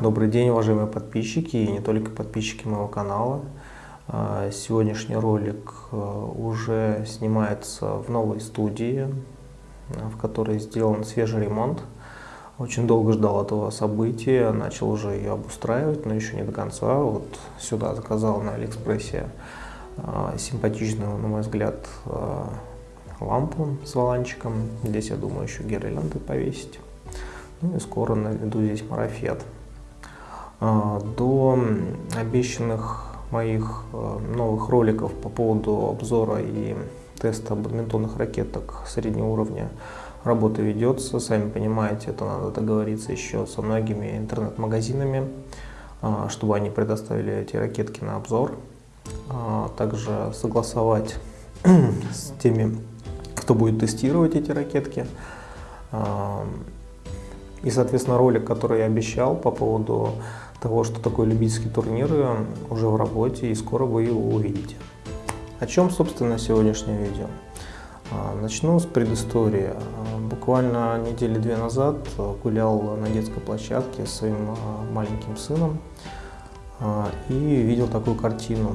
Добрый день, уважаемые подписчики и не только подписчики моего канала. А, сегодняшний ролик а, уже снимается в новой студии, в которой сделан свежий ремонт. Очень долго ждал этого события, начал уже ее обустраивать, но еще не до конца. Вот сюда заказал на Алиэкспрессе а, симпатичную, на мой взгляд, лампу с воланчиком. Здесь, я думаю, еще гирлянды повесить. Ну и скоро наведу здесь марафет. А, до обещанных моих а, новых роликов по поводу обзора и теста бадминтонных ракеток среднего уровня работа ведется. Сами понимаете, это надо договориться еще со многими интернет-магазинами, а, чтобы они предоставили эти ракетки на обзор. Также согласовать с теми, кто будет тестировать эти ракетки. И, соответственно, ролик, который я обещал по поводу того, что такое любительские турниры, уже в работе, и скоро вы его увидите. О чем, собственно, сегодняшнее видео? А, начну с предыстории. А, буквально недели две назад гулял на детской площадке с своим а, маленьким сыном и видел такую картину,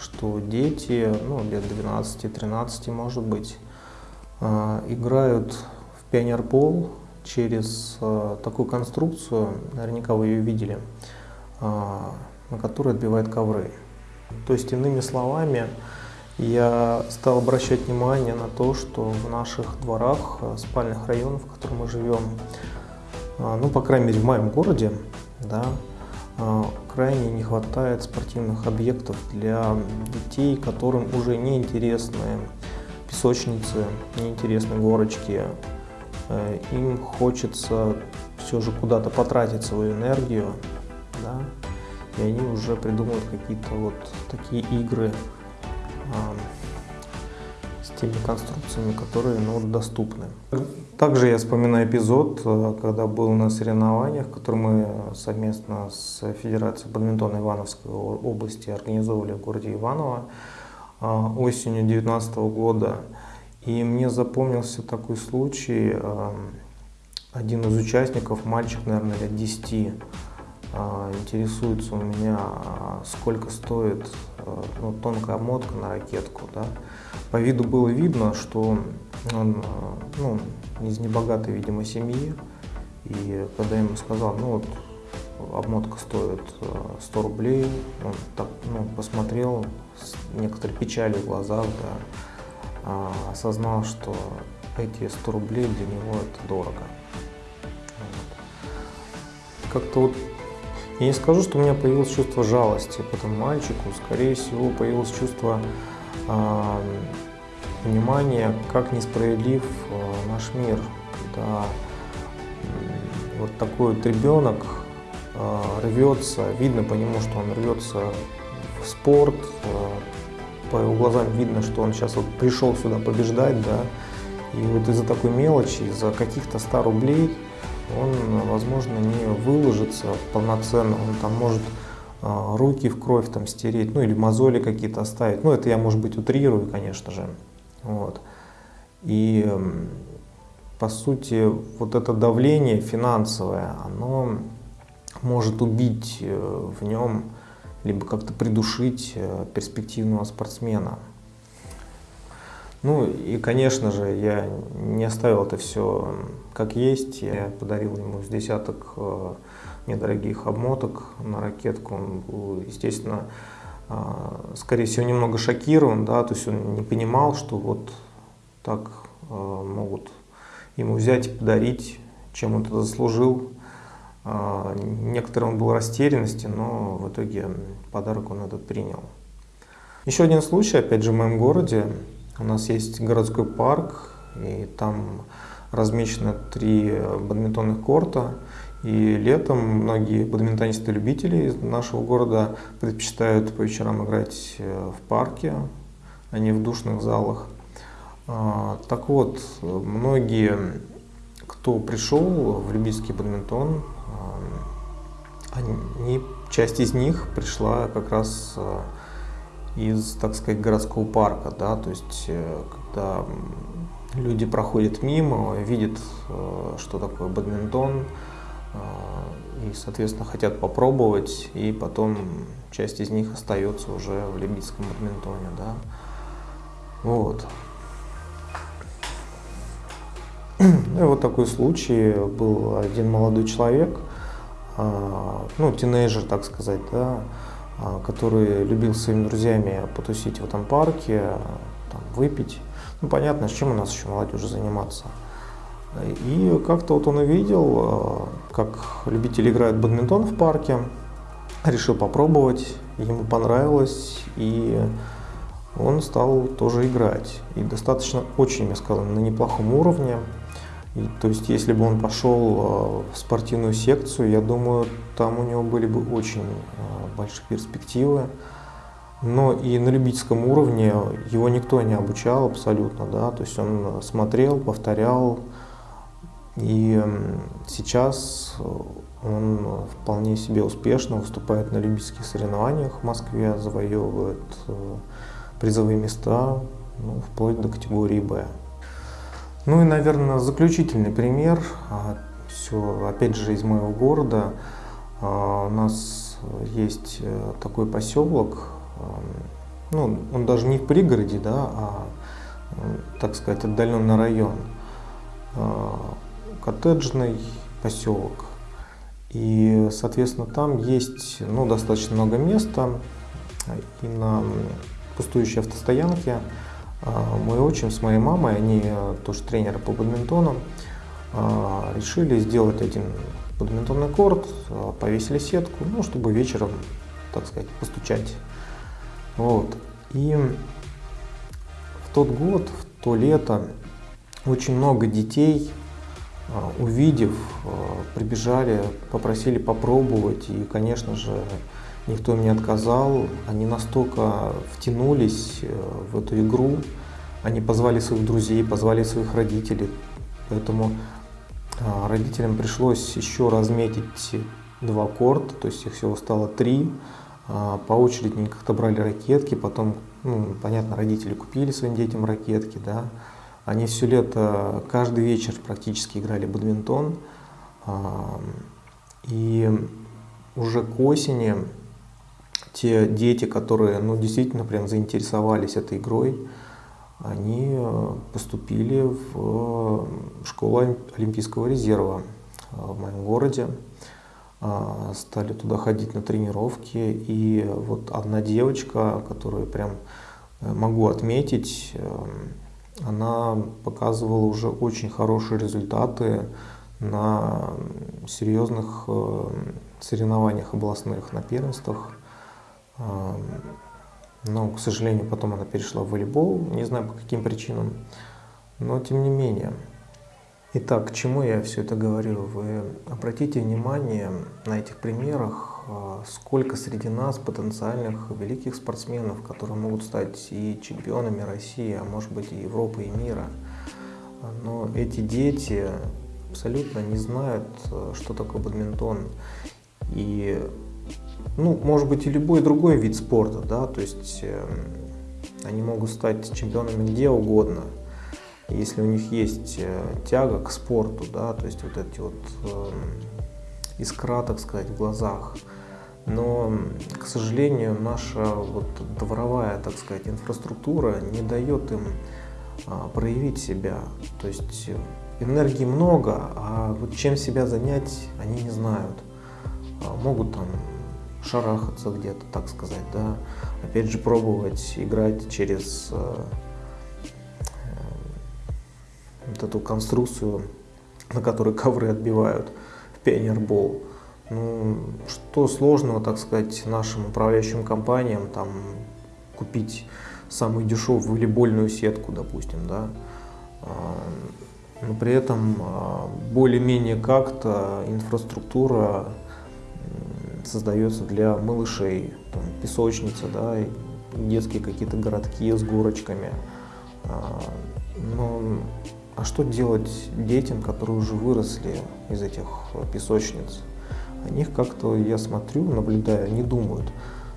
что дети, ну, лет 12-13, может быть, играют в пионербол через э, такую конструкцию, наверняка вы ее видели, э, на которой отбивает ковры. То есть, иными словами, я стал обращать внимание на то, что в наших дворах, э, спальных районах, в которых мы живем, ну, по крайней мере, в моем городе, да, крайне не хватает спортивных объектов для детей, которым уже не интересны песочницы, не интересны горочки, им хочется все же куда-то потратить свою энергию, да, и они уже придумывают какие-то вот такие игры э, с теми конструкциями, которые ну, доступны. Также я вспоминаю эпизод, э, когда был на соревнованиях, которые мы совместно с Федерацией бадминтона Ивановской области организовывали в городе Иваново осенью 2019 года. И мне запомнился такой случай. Один из участников, мальчик, наверное, лет 10, э, интересуется у меня, а, сколько стоит э, ну, тонкая обмотка на ракетку. Да? По виду было видно, что он ну, из небогатой, видимо, семьи. И когда я ему сказал, ну вот обмотка стоит 100 рублей, он так ну, посмотрел с некоторой печалью в глазах, да, а, осознал, что эти 100 рублей для него это дорого. Вот. Как-то вот, я не скажу, что у меня появилось чувство жалости к этому мальчику, скорее всего появилось чувство э, понимания, как несправедлив э, наш мир, э, вот такой вот ребенок э, рвется, видно по нему, что он рвется в спорт, э, по его глазам видно, что он сейчас вот пришел сюда побеждать, да, и вот из-за такой мелочи, из-за каких-то 100 рублей он, возможно, не выложится полноценно, он там может а, руки в кровь там стереть, ну или мозоли какие-то оставить, ну это я, может быть, утрирую, конечно же, вот. И, по сути, вот это давление финансовое, оно может убить э, в нем либо как-то придушить э, перспективного спортсмена. Ну и, конечно же, я не оставил это все как есть. Я подарил ему с десяток э, недорогих обмоток на ракетку. Он был, естественно, э, скорее всего, немного шокирован, да, то есть он не понимал, что вот так могут ему взять и подарить, чем он это заслужил. А, некоторым он был растерянности, но в итоге подарок он этот принял. Еще один случай, опять же, в моем городе. У нас есть городской парк, и там размещено три бадминтонных корта. И летом многие бадминтонисты-любители нашего города предпочитают по вечерам играть э, в парке, а не в душных залах. А, так вот, многие, кто пришел в любительский бадминтон, они, часть из них пришла как раз э, из, так сказать, городского парка, да, то есть э, когда люди проходят мимо, видят, э, что такое бадминтон, и, соответственно, хотят попробовать, и потом часть из них остается уже в либидском бадминтоне, да. Вот. И вот такой случай был один молодой человек, а, ну, тинейджер, так сказать, да, а, который любил своими друзьями потусить в этом парке, там, выпить. Ну, понятно, с чем у нас еще молодежи заниматься. И как-то вот он увидел, а, как любители играют в бадминтон в парке, решил попробовать, ему понравилось, и он стал тоже играть. И достаточно, очень, я сказал, на неплохом уровне. И, то есть, если бы он пошел в спортивную секцию, я думаю, там у него были бы очень большие перспективы. Но и на любительском уровне его никто не обучал абсолютно, да, то есть он смотрел, повторял, и сейчас он вполне себе успешно выступает на любительских соревнованиях в Москве, завоевывает э, призовые места, ну, вплоть до категории «Б». Ну и, наверное, заключительный пример, а, все, опять же, из моего города. А, у нас есть э, такой поселок, ну, он даже не в пригороде, да, а, так сказать, отдаленный район, а, коттеджный поселок. И, соответственно, там есть ну, достаточно много места. И на пустующей автостоянке мой отчим с моей мамой, они тоже тренеры по бадминтону, а, решили сделать один бадминтонный корт, повесили сетку, ну, чтобы вечером, так сказать, постучать вот. И в тот год, в то лето, очень много детей, а, увидев, а, прибежали, попросили попробовать. И, конечно же, никто им не отказал. Они настолько втянулись э, в эту игру, они позвали своих друзей, позвали своих родителей. Поэтому а, родителям пришлось еще разметить два корта, то есть их всего стало три. А, по очереди они как-то брали ракетки, потом, ну, понятно, родители купили своим детям ракетки, да. Они все лето, каждый вечер практически играли бадминтон. А, и уже к осени те дети, которые ну, действительно прям заинтересовались этой игрой, они э, поступили в школу Олимпийского резерва э, в моем городе. А, стали туда ходить на тренировки. И вот одна девочка, которую прям э, могу отметить, она показывала уже очень хорошие результаты на серьезных э, соревнованиях областных, на первенствах. Но, к сожалению, потом она перешла в волейбол, не знаю по каким причинам, но тем не менее. Итак, к чему я все это говорю? Вы обратите внимание на этих примерах, а, сколько среди нас потенциальных великих спортсменов, которые могут стать и чемпионами России, а может быть и Европы, и мира. Но эти дети абсолютно не знают, что такое бадминтон. И, ну, может быть, и любой другой вид спорта, да, то есть э, они могут стать чемпионами где угодно – если у них есть э, тяга к спорту, да, то есть вот эти вот э, искра, так сказать, в глазах. Но, к сожалению, наша вот дворовая, так сказать, инфраструктура не дает им а, проявить себя. То есть энергии много, а вот чем себя занять, они не знают. А, могут там шарахаться где-то, так сказать, да. Опять же, пробовать играть через э, вот эту конструкцию, на которой ковры отбивают в пионербол. Ну, что сложного, так сказать, нашим управляющим компаниям там купить самую дешевую волейбольную сетку, допустим, да, а, но при этом а, более-менее как-то инфраструктура создается для малышей, там, песочница, да, детские какие-то городки с горочками. А, но а что делать детям, которые уже выросли из этих песочниц? О них как-то я смотрю, наблюдаю, не думают.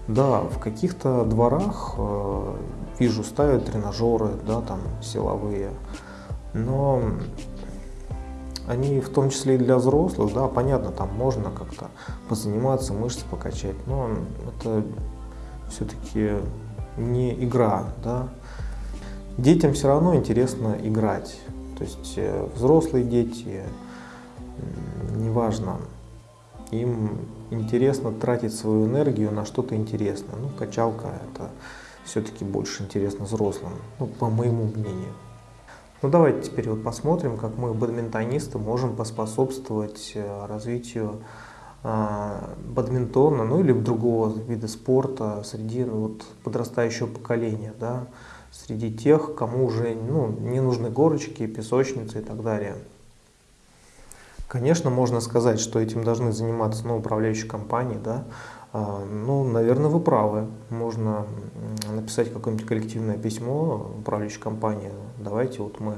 Да, в каких-то дворах э, вижу, ставят тренажеры, да, там силовые, но они в том числе и для взрослых, да, понятно, там можно как-то позаниматься, мышцы покачать, но это все-таки не игра, да. Детям все равно интересно играть, то есть э, взрослые дети, неважно, им интересно тратить свою энергию на что-то интересное. Ну, качалка это все-таки больше интересно взрослым, ну, по моему мнению. Ну, давайте теперь вот посмотрим, как мы, бадминтонисты, можем поспособствовать э, развитию э, бадминтона, ну или другого вида спорта среди ну, вот, подрастающего поколения, да, среди тех, кому уже ну, не нужны горочки, песочницы и так далее. Конечно, можно сказать, что этим должны заниматься ну, управляющие компании, да, а, ну, наверное, вы правы. Можно написать какое-нибудь коллективное письмо управляющей компании. Давайте вот мы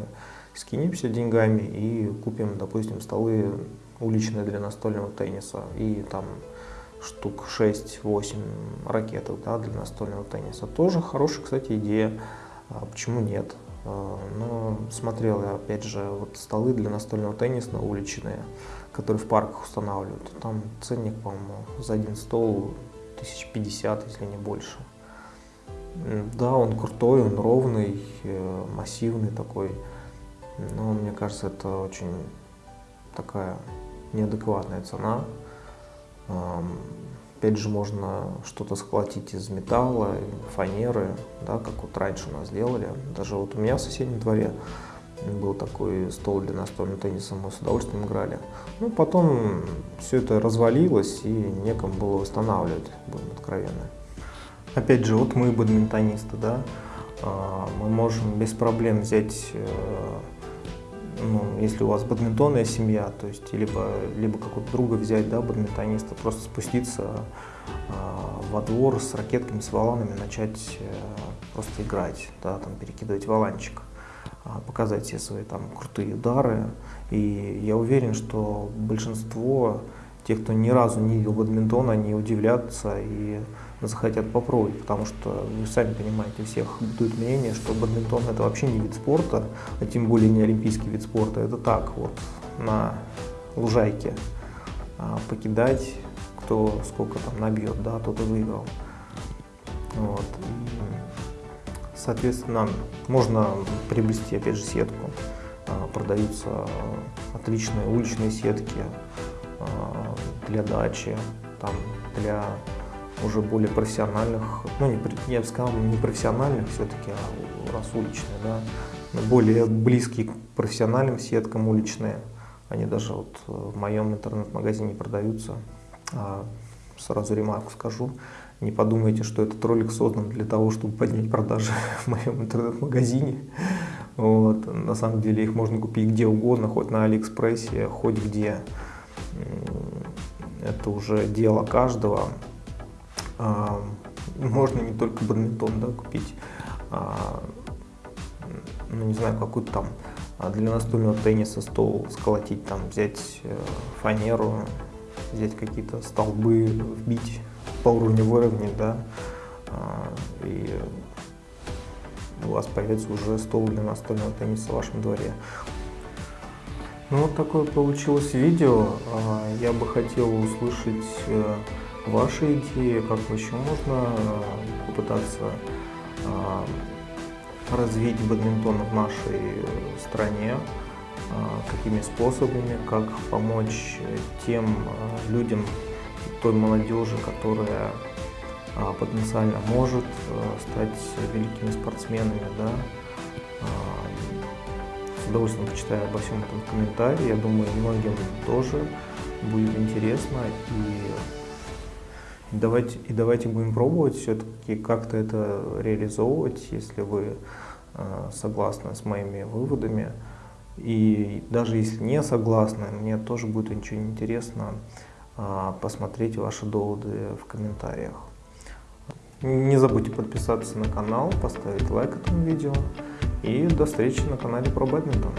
скинемся деньгами и купим, допустим, столы уличные для настольного тенниса и там штук 6-8 ракеток да, для настольного тенниса. Тоже хорошая, кстати, идея. А почему нет? А, но смотрел я, опять же, вот столы для настольного тенниса уличные, которые в парках устанавливают. Там ценник, по-моему, за один стол 1050, если не больше. Да, он крутой, он ровный, э, массивный такой. Но мне кажется, это очень такая неадекватная цена. Опять же, можно что-то сколотить из металла, фанеры, да, как вот раньше у нас делали. Даже вот у меня в соседнем дворе был такой стол для настольного тенниса, мы с удовольствием играли. Ну, потом все это развалилось и некому было восстанавливать, будем откровенны. Опять же, вот мы бадминтонисты, да, а, мы можем без проблем взять э, ну, если у вас бадминтонная семья, то есть либо, либо какого-то друга взять, да, бадминтониста, просто спуститься э, во двор с ракетками, с валанами, начать э, просто играть, да, там, перекидывать валанчик, э, показать все свои там крутые удары. И я уверен, что большинство тех, кто ни разу не видел бадминтона, они удивлятся и захотят попробовать, потому что вы сами понимаете, у всех бытует мнение, что бадминтон это вообще не вид спорта, а тем более не олимпийский вид спорта. Это так вот на лужайке а, покидать, кто сколько там набьет, да, тот и выиграл. Вот. И, соответственно, можно приобрести опять же сетку. А, продаются отличные уличные сетки а, для дачи, там, для уже более профессиональных, ну, не, я бы сказал, не профессиональных все-таки, а раз уличные, да, более близкие к профессиональным сеткам уличные. Они даже вот в моем интернет-магазине продаются. А сразу ремарку скажу, не подумайте, что этот ролик создан для того, чтобы поднять продажи в моем интернет-магазине. Вот. На самом деле их можно купить где угодно, хоть на Алиэкспрессе, хоть где. Это уже дело каждого. А, можно не только бадминтон да, купить, а, ну не знаю, какую-то там а, для настольного тенниса стол сколотить, там взять э, фанеру, взять какие-то столбы, вбить по уровню выровнять, да, и у вас появится уже стол для настольного тенниса в вашем дворе. Ну вот такое получилось видео. Я бы хотел услышать э, ваши идеи, как еще можно э, попытаться э, развить бадминтон в нашей э, стране, какими способами, как помочь тем людям, той молодежи, которая потенциально может стать великими спортсменами. Да? С удовольствием почитаю обо всем этом комментарии. Я думаю, многим тоже будет интересно. И Давайте, и давайте будем пробовать все-таки как-то это реализовывать, если вы э, согласны с моими выводами. И даже если не согласны, мне тоже будет очень интересно э, посмотреть ваши доводы в комментариях. Не забудьте подписаться на канал, поставить лайк этому видео. И до встречи на канале про бадминтон.